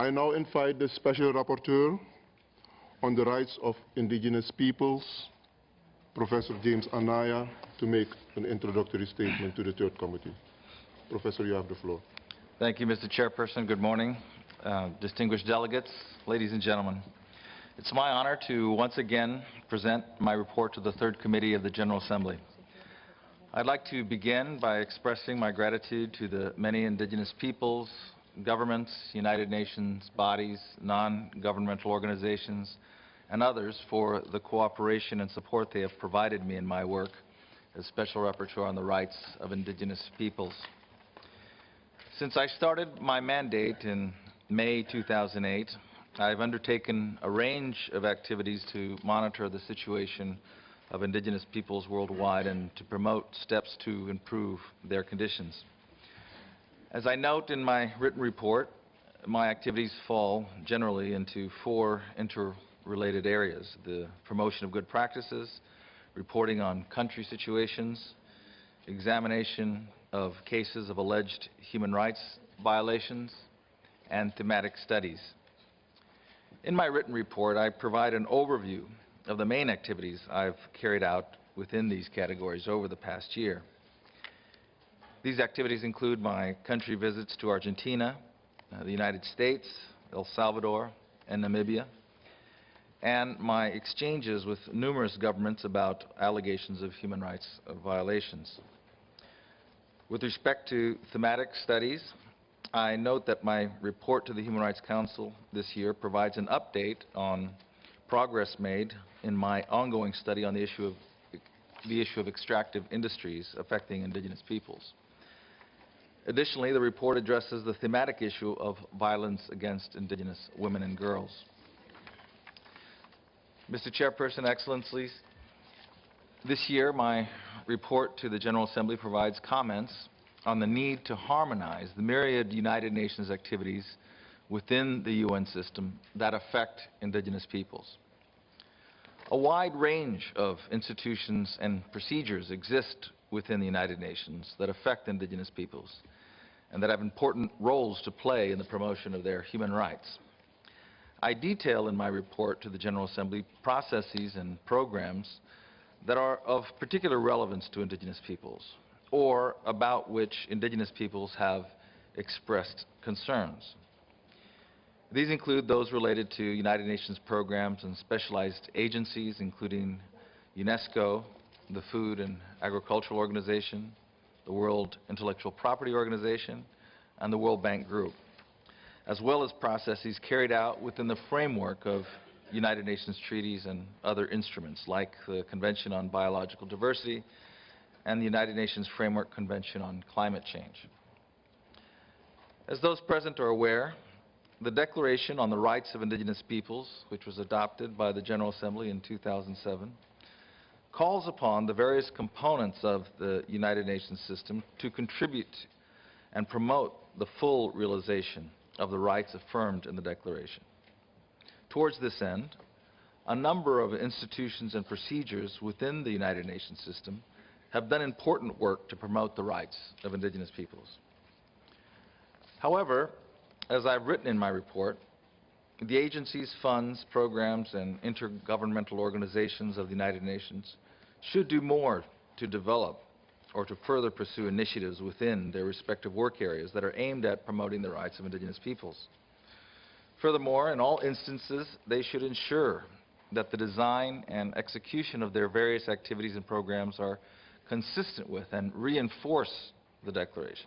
I now invite the Special Rapporteur on the Rights of Indigenous Peoples, Professor James Anaya, to make an introductory statement to the Third Committee. Professor, you have the floor. Thank you, Mr. Chairperson. Good morning, uh, distinguished delegates, ladies and gentlemen. It's my honor to once again present my report to the Third Committee of the General Assembly. I'd like to begin by expressing my gratitude to the many indigenous peoples, governments, United Nations bodies, non-governmental organizations, and others for the cooperation and support they have provided me in my work as Special Rapporteur on the Rights of Indigenous Peoples. Since I started my mandate in May 2008, I've undertaken a range of activities to monitor the situation of indigenous peoples worldwide and to promote steps to improve their conditions. As I note in my written report, my activities fall generally into four interrelated areas, the promotion of good practices, reporting on country situations, examination of cases of alleged human rights violations, and thematic studies. In my written report, I provide an overview of the main activities I've carried out within these categories over the past year. These activities include my country visits to Argentina, uh, the United States, El Salvador, and Namibia, and my exchanges with numerous governments about allegations of human rights violations. With respect to thematic studies, I note that my report to the Human Rights Council this year provides an update on progress made in my ongoing study on the issue of the issue of extractive industries affecting indigenous peoples. Additionally, the report addresses the thematic issue of violence against indigenous women and girls. Mr. Chairperson, Excellencies, this year my report to the General Assembly provides comments on the need to harmonize the myriad United Nations activities within the UN system that affect indigenous peoples. A wide range of institutions and procedures exist within the United Nations that affect indigenous peoples and that have important roles to play in the promotion of their human rights. I detail in my report to the General Assembly processes and programs that are of particular relevance to indigenous peoples or about which indigenous peoples have expressed concerns. These include those related to United Nations programs and specialized agencies, including UNESCO, the Food and Agricultural Organization, the World Intellectual Property Organization, and the World Bank Group, as well as processes carried out within the framework of United Nations treaties and other instruments, like the Convention on Biological Diversity and the United Nations Framework Convention on Climate Change. As those present are aware, the Declaration on the Rights of Indigenous Peoples, which was adopted by the General Assembly in 2007, calls upon the various components of the United Nations system to contribute and promote the full realization of the rights affirmed in the Declaration. Towards this end, a number of institutions and procedures within the United Nations system have done important work to promote the rights of indigenous peoples. However, as I've written in my report, the agencies, funds, programs, and intergovernmental organizations of the United Nations should do more to develop or to further pursue initiatives within their respective work areas that are aimed at promoting the rights of indigenous peoples. Furthermore, in all instances, they should ensure that the design and execution of their various activities and programs are consistent with and reinforce the Declaration.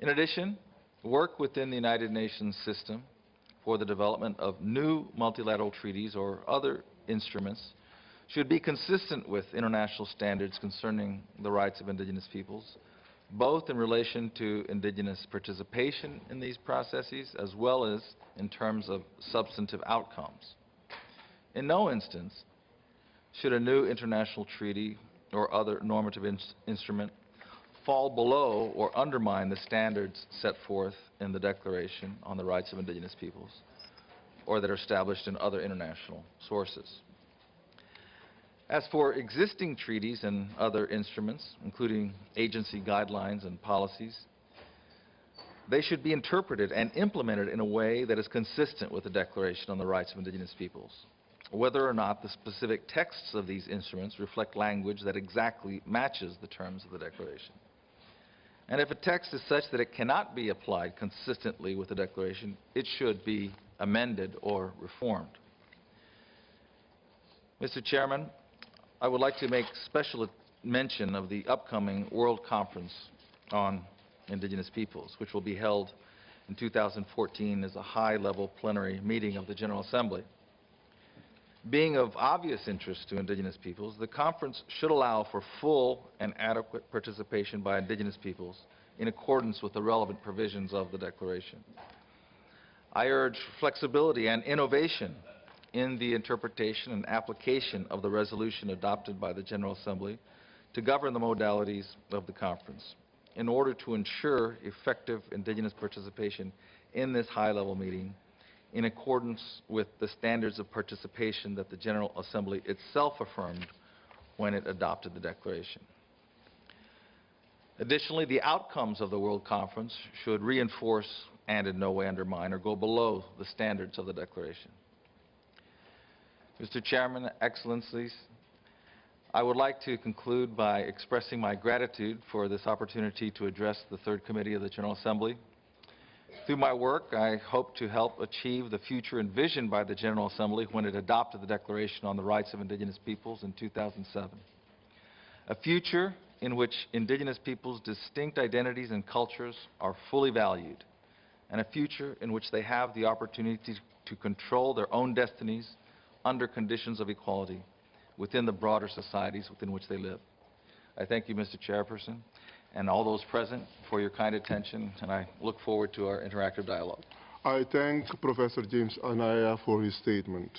In addition, work within the United Nations system for the development of new multilateral treaties or other instruments should be consistent with international standards concerning the rights of indigenous peoples, both in relation to indigenous participation in these processes as well as in terms of substantive outcomes. In no instance should a new international treaty or other normative in instrument fall below or undermine the standards set forth in the Declaration on the Rights of Indigenous Peoples or that are established in other international sources. As for existing treaties and other instruments, including agency guidelines and policies, they should be interpreted and implemented in a way that is consistent with the Declaration on the Rights of Indigenous Peoples, whether or not the specific texts of these instruments reflect language that exactly matches the terms of the Declaration. And if a text is such that it cannot be applied consistently with the Declaration, it should be amended or reformed. Mr. Chairman, I would like to make special mention of the upcoming World Conference on Indigenous Peoples, which will be held in 2014 as a high-level plenary meeting of the General Assembly. Being of obvious interest to Indigenous peoples, the conference should allow for full and adequate participation by Indigenous peoples in accordance with the relevant provisions of the Declaration. I urge flexibility and innovation in the interpretation and application of the resolution adopted by the General Assembly to govern the modalities of the conference in order to ensure effective Indigenous participation in this high-level meeting in accordance with the standards of participation that the General Assembly itself affirmed when it adopted the Declaration. Additionally, the outcomes of the World Conference should reinforce and in no way undermine or go below the standards of the Declaration. Mr. Chairman, Excellencies, I would like to conclude by expressing my gratitude for this opportunity to address the Third Committee of the General Assembly. Through my work, I hope to help achieve the future envisioned by the General Assembly when it adopted the Declaration on the Rights of Indigenous Peoples in 2007. A future in which Indigenous peoples' distinct identities and cultures are fully valued, and a future in which they have the opportunity to control their own destinies under conditions of equality within the broader societies within which they live. I thank you, Mr. Chairperson, and all those present for your kind attention, and I look forward to our interactive dialogue. I thank Professor James Anaya for his statement.